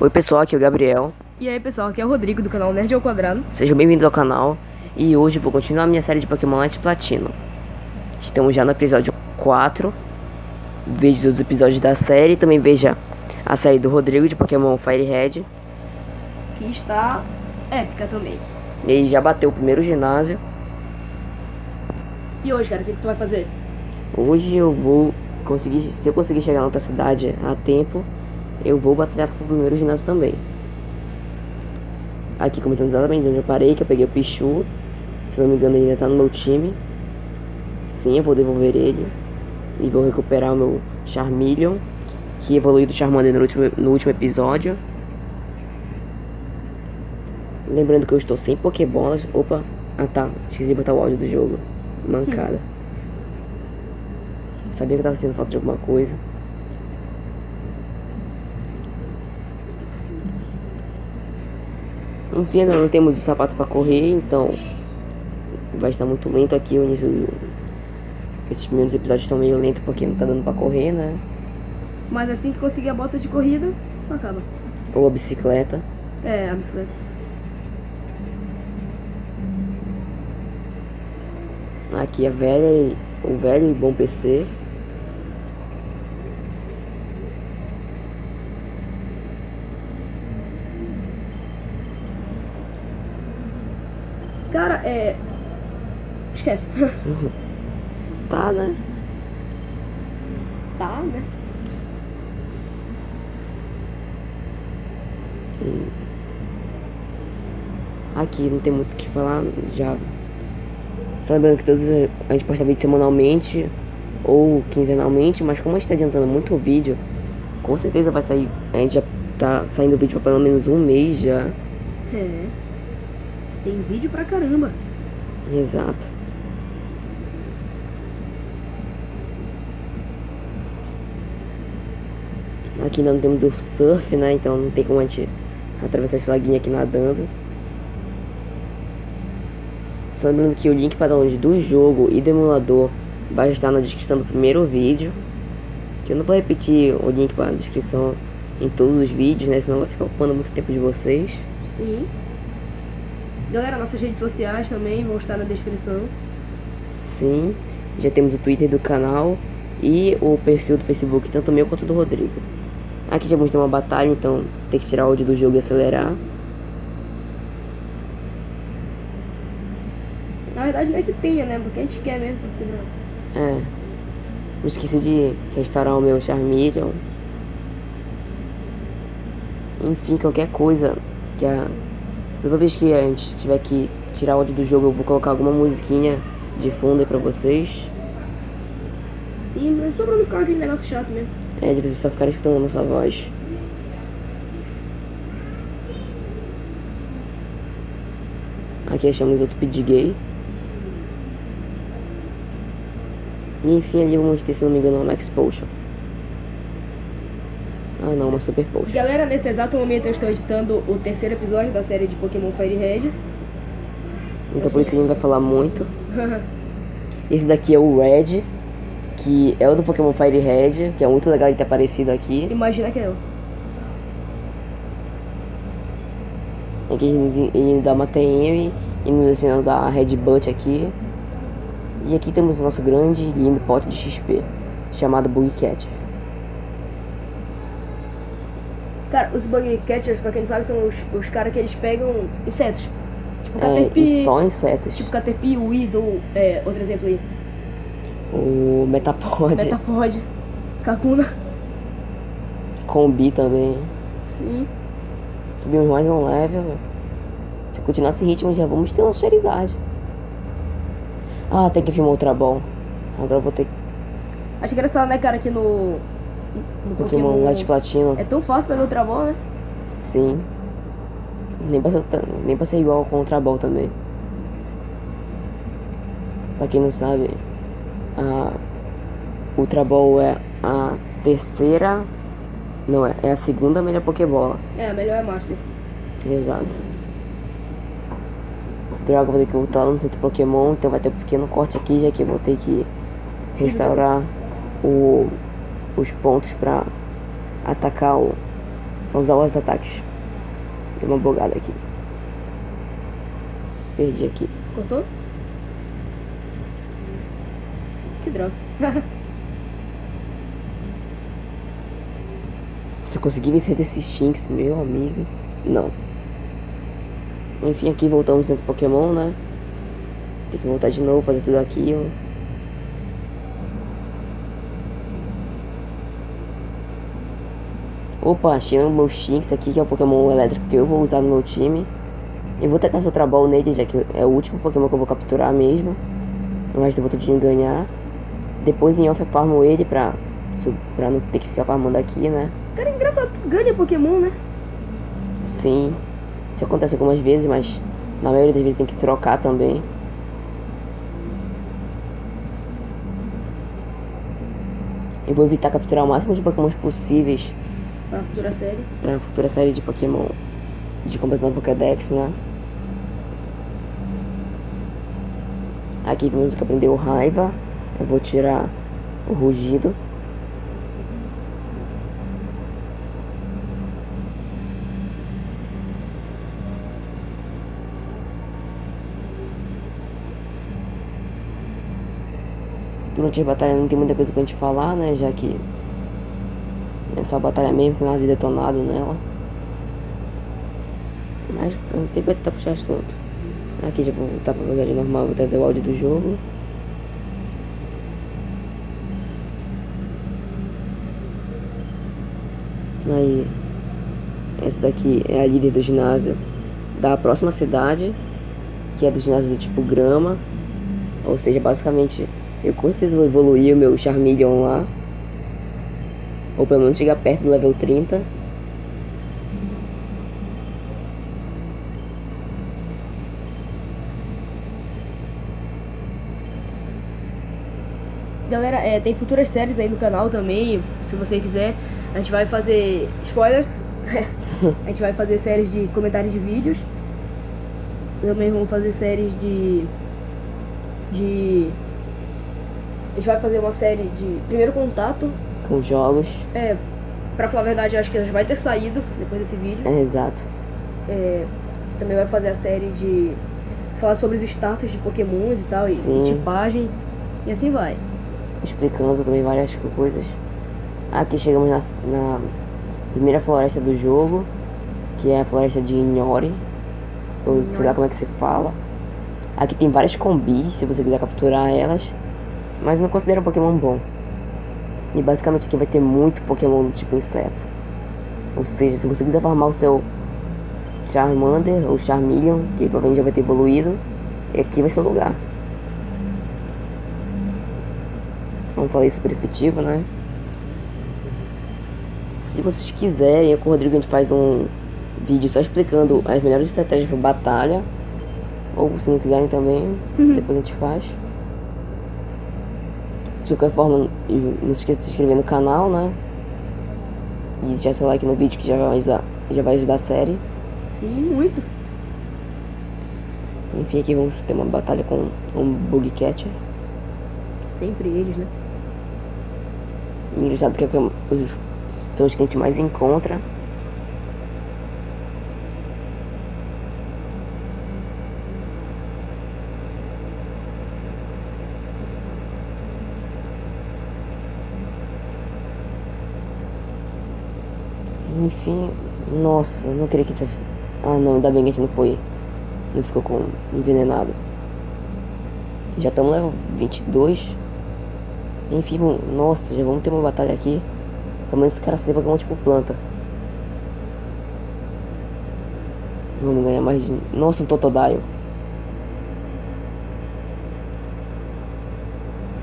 Oi pessoal, aqui é o Gabriel. E aí pessoal, aqui é o Rodrigo do canal Nerd ao Quadrado. Sejam bem-vindos ao canal e hoje vou continuar a minha série de Pokémon Light Platino. Estamos já no episódio 4. Veja os episódios da série, também veja a série do Rodrigo de Pokémon Fire Red. Que está épica também. Ele já bateu o primeiro ginásio. E hoje, cara, o que, que tu vai fazer? Hoje eu vou conseguir, se eu conseguir chegar na outra cidade a tempo, eu vou batalhar pro primeiro ginásio também. Aqui começando exatamente onde eu parei, que eu peguei o Pichu. Se não me engano ele ainda tá no meu time. Sim, eu vou devolver ele. E vou recuperar o meu Charmeleon, que evoluiu do Charmander no último, no último episódio. Lembrando que eu estou sem Pokébolas. Opa, ah tá, esqueci de botar o áudio do jogo. Mancada. Sabia que eu tava sentindo falta de alguma coisa. Enfim, ainda não temos o sapato para correr, então vai estar muito lento aqui o início. Esses primeiros episódios estão meio lentos porque não tá dando para correr, né? Mas assim que conseguir a bota de corrida, só acaba. Ou a bicicleta. É, a bicicleta. Aqui a velha o velho e bom PC. Cara, é. Esquece. Tá, né? tá, né? Aqui não tem muito o que falar, já. Só lembrando que todos a gente posta vídeo semanalmente ou quinzenalmente, mas como a gente tá adiantando muito o vídeo, com certeza vai sair. A gente já tá saindo vídeo pra pelo menos um mês já. É. Tem vídeo pra caramba. Exato. Aqui não temos o surf, né? Então não tem como a gente atravessar esse laguinho aqui nadando. Só lembrando que o link para download do jogo e do emulador vai estar na descrição do primeiro vídeo. Que eu não vou repetir o link para a descrição em todos os vídeos, né? Senão vai ficar ocupando muito tempo de vocês. Sim. Galera, nossas redes sociais também vão estar na descrição. Sim. Já temos o Twitter do canal e o perfil do Facebook, tanto meu quanto do Rodrigo. Aqui já vamos ter uma batalha, então tem que tirar o áudio do jogo e acelerar. Na verdade não é que tenha, né? Porque a gente quer mesmo. Porque não. É. Não esqueci de restaurar o meu Charmeleon. Enfim, qualquer coisa que a... Toda vez que a gente tiver que tirar o áudio do jogo, eu vou colocar alguma musiquinha de fundo aí pra vocês. Sim, mas só pra não ficar aquele negócio chato mesmo. É, de vocês só ficarem escutando a nossa voz. Aqui achamos outro Pidgey. E enfim, ali vamos ter, se não me engano, uma Max Potion. Ah não, uma Super Potion. Galera, nesse exato momento eu estou editando o terceiro episódio da série de Pokémon Fire Red. Então por isso que a gente vai falar muito. Esse daqui é o Red, que é o do Pokémon Fire Red, que é muito legal de ter aparecido aqui. Imagina que é eu. Aqui ele, ele dá uma TM e nos ensina a Red Butt aqui. E aqui temos o nosso grande e lindo pote de XP, chamado Bug Catcher. Cara, os Bug Catchers, pra quem não sabe, são os, os caras que eles pegam insetos. Tipo É, Caterpie. e só insetos. Tipo Caterpie, Weedle, é, outro exemplo aí. O Metapod, Metapod, Kakuna. Combi também. Sim. Subimos mais um level. Se continuar esse ritmo, já vamos ter um Charizard. Ah, tem que filmar Ultra Ball. Agora eu vou ter Acho engraçado, né, cara, que no. No Pokémon Light Platino. É tão fácil pegar outra bola, né? Sim. Nem pra, ser, nem pra ser igual com o Ultra Ball também. Pra quem não sabe, a Ultra Ball é a terceira. Não, é, é a segunda melhor Pokébola. É, melhor é Master. Exato. Droga, vou ter que voltar lá no centro Pokémon, então vai ter um pequeno corte aqui, já que eu vou ter que restaurar o, os pontos pra atacar o, Vamos usar os ataques. Deu uma bugada aqui. Perdi aqui. Cortou? Que droga. Se eu conseguir vencer desses Shinx, meu amigo. Não. Enfim, aqui voltamos dentro do Pokémon, né? Tem que voltar de novo, fazer tudo aquilo. Opa, achei o meu Shinx aqui, que é o Pokémon elétrico que eu vou usar no meu time. Eu vou tacar Ultra Ball nele, já que é o último Pokémon que eu vou capturar mesmo. O resto eu vou tudinho ganhar. Depois em off eu farmo ele pra, pra não ter que ficar farmando aqui, né? Cara, é engraçado, tu ganha Pokémon, né? Sim, isso acontece algumas vezes, mas na maioria das vezes tem que trocar também. Eu vou evitar capturar o máximo de Pokémons possíveis Pra futura série. pra futura série de Pokémon de completando Pokédex, né? Aqui temos que aprender o raiva. Eu vou tirar o rugido. Durante a batalha não tem muita coisa pra gente falar, né? Já que é só a batalha mesmo com nada detonado nela. Mas a gente sempre vai tentar puxar assunto. Aqui já vou voltar pra velocidade normal, vou trazer o áudio do jogo. Aí, essa daqui é a líder do ginásio da próxima cidade, que é do ginásio do tipo grama. Ou seja, basicamente, eu com certeza vou evoluir o meu Charmeleon lá. Ou pelo menos chegar perto do level 30. Galera, é, tem futuras séries aí no canal também, se você quiser. A gente vai fazer spoilers. a gente vai fazer séries de comentários de vídeos. Também vamos fazer séries de. De. A gente vai fazer uma série de primeiro contato. Com jogos. É, pra falar a verdade, acho que já vai ter saído depois desse vídeo. É, exato. É, a gente também vai fazer a série de. Falar sobre os status de pokémons e tal, e, Sim. e tipagem. E assim vai. explicando também várias coisas. Aqui chegamos na, na primeira floresta do jogo, que é a floresta de Ignore, ou sei lá como é que se fala. Aqui tem várias combis, se você quiser capturar elas, mas não considero um Pokémon bom. E basicamente aqui vai ter muito Pokémon do tipo inseto. Ou seja, se você quiser farmar o seu Charmander ou Charmeleon, que provavelmente já vai ter evoluído, aqui vai ser o lugar. Como falei, super efetivo, né? Se vocês quiserem, eu com o Rodrigo a gente faz um vídeo só explicando as melhores estratégias para batalha. Ou se não quiserem também, depois a gente faz. De qualquer forma, não se esqueça de se inscrever no canal, né? E deixar seu like no vídeo que já vai ajudar, já vai ajudar a série. Sim, muito. Enfim, aqui vamos ter uma batalha com um Bug Catcher. Sempre eles, né? Engraçado que é os, são os que a gente mais encontra. Enfim, nossa, não queria que a gente. Ah não, ainda bem que a gente não foi. Não ficou com envenenado. Já estamos level 22. Enfim, nossa, já vamos ter uma batalha aqui. Pelo menos esse cara tem Pokémon tipo planta. Vamos ganhar mais de... Nossa, um Totodile.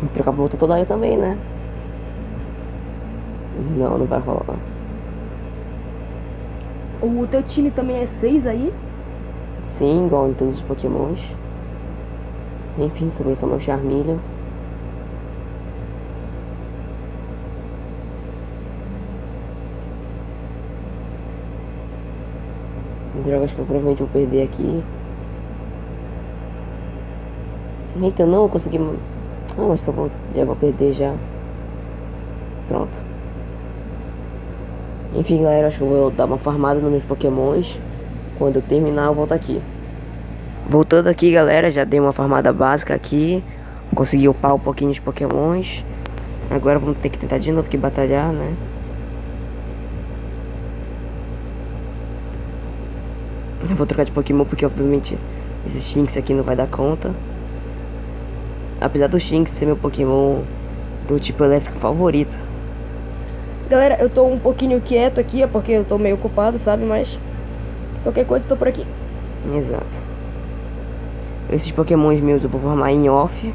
Vou Trocar pro Totodile também, né? Não, não vai rolar. O teu time também é 6 aí? Sim, igual em todos os Pokémons. Enfim, sobrou só meu Charmeleon. Droga, acho que eu provavelmente vou perder aqui. Eita, não, eu consegui... Ah, mas só vou... Já vou perder já. Pronto. Enfim, galera, acho que eu vou dar uma farmada nos meus pokémons. Quando eu terminar, eu volto aqui. Voltando aqui, galera, já dei uma farmada básica aqui. Consegui upar um pouquinho os pokémons. Agora vamos ter que tentar de novo que batalhar, né? Eu vou trocar de Pokémon porque obviamente esse Shinx aqui não vai dar conta. Apesar do Shinx ser meu Pokémon do tipo elétrico favorito. Galera, eu tô um pouquinho quieto aqui, é porque eu tô meio ocupado, sabe? Mas qualquer coisa eu tô por aqui. Exato. Esses pokémons meus eu vou formar em off.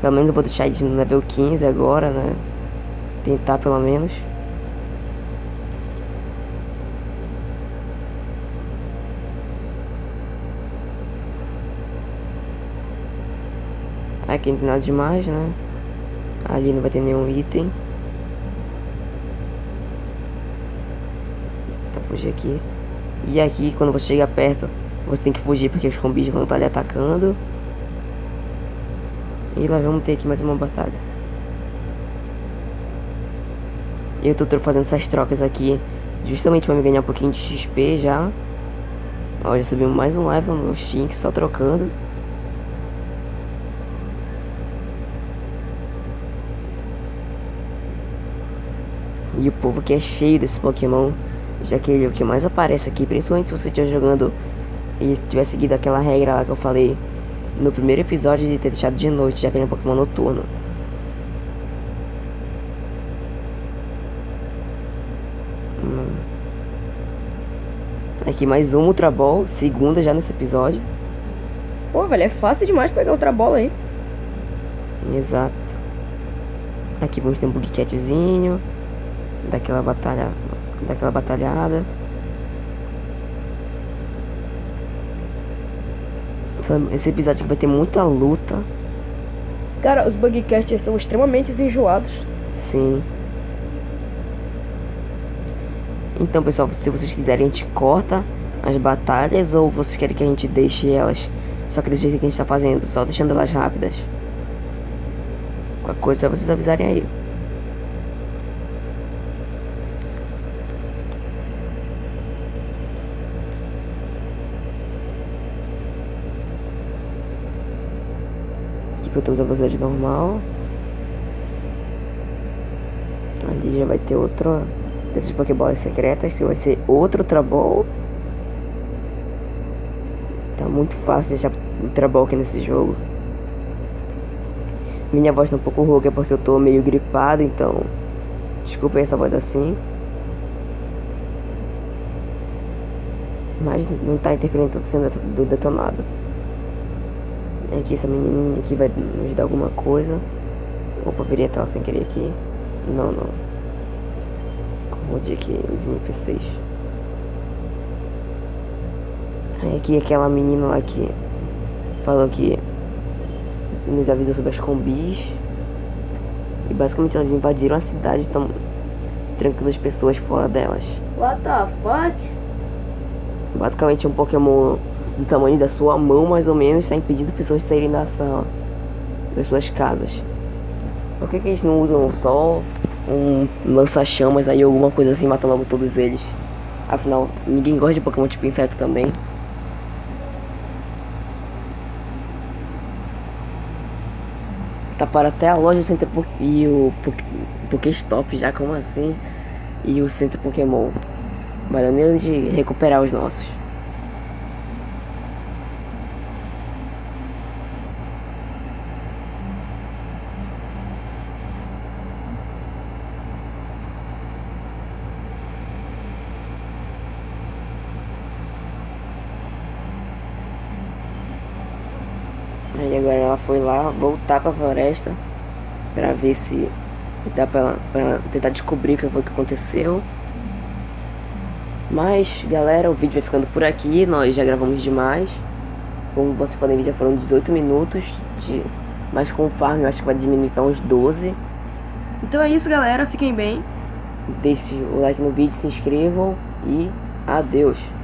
Pelo menos eu vou deixar eles no level 15 agora, né? Tentar pelo menos. Aqui não tem nada demais, né? Ali não vai ter nenhum item. Fugir aqui. E aqui, quando você chega perto, você tem que fugir porque os combis vão estar lhe atacando. E lá vamos ter aqui mais uma batalha. Eu tô fazendo essas trocas aqui justamente para me ganhar um pouquinho de XP já. Ó, já subimos mais um level no Shinx só trocando. E o povo que é cheio desse Pokémon, já que ele é o que mais aparece aqui, principalmente se você estiver jogando e tiver seguido aquela regra lá que eu falei no primeiro episódio de ter deixado de noite, já que ele é um Pokémon noturno. Hum. Aqui mais um Ultra Ball, segunda já nesse episódio. Pô, velho, é fácil demais pegar outra bola aí. Exato. Aqui vamos ter um Bugcatzinho. Daquela batalha. Daquela batalhada. Esse episódio aqui vai ter muita luta. Cara, os Bugcatchers são extremamente enjoados. Sim. Então, pessoal, se vocês quiserem, a gente corta as batalhas ou vocês querem que a gente deixe elas só que desse jeito que a gente tá fazendo, só deixando elas rápidas. Qualquer coisa é vocês avisarem aí. Voltamos a velocidade normal. Ali já vai ter outro dessas Pokébolas secretas, que vai ser outro Trabol. Tá muito fácil deixar um Trabol aqui nesse jogo. Minha voz tá um pouco rouca porque eu tô meio gripado, então... Desculpa essa voz assim. Mas não tá interferindo tanto sendo do detonado. Aqui essa menininha aqui vai nos dar alguma coisa. Opa, virei a sem querer aqui. Não, não. Confundi aqui os NPCs. Aí aqui aquela menina lá que falou que nos avisou sobre as combis. E basicamente elas invadiram a cidade e estão trancando as pessoas fora delas. What the fuck? Basicamente um Pokémon do tamanho da sua mão, mais ou menos, está impedindo pessoas de saírem da sala, das suas casas. Por que, que eles não usam só um lança-chamas aí, alguma coisa assim, mata logo todos eles? Afinal, ninguém gosta de Pokémon tipo inseto também. Tá para até a loja do Centro e o Pokéstop já, como assim? E o Centro Pokémon. Mas nem de recuperar os nossos. Aí agora ela foi lá voltar pra floresta pra ver se dá pra, ela, pra tentar descobrir o que foi que aconteceu. Mas, galera, o vídeo vai ficando por aqui. Nós já gravamos demais. Como vocês podem ver, já foram 18 minutos. De... Mas com o farm eu acho que vai diminuir pra uns 12. Então é isso, galera. Fiquem bem. Deixe o like no vídeo, se inscrevam e adeus.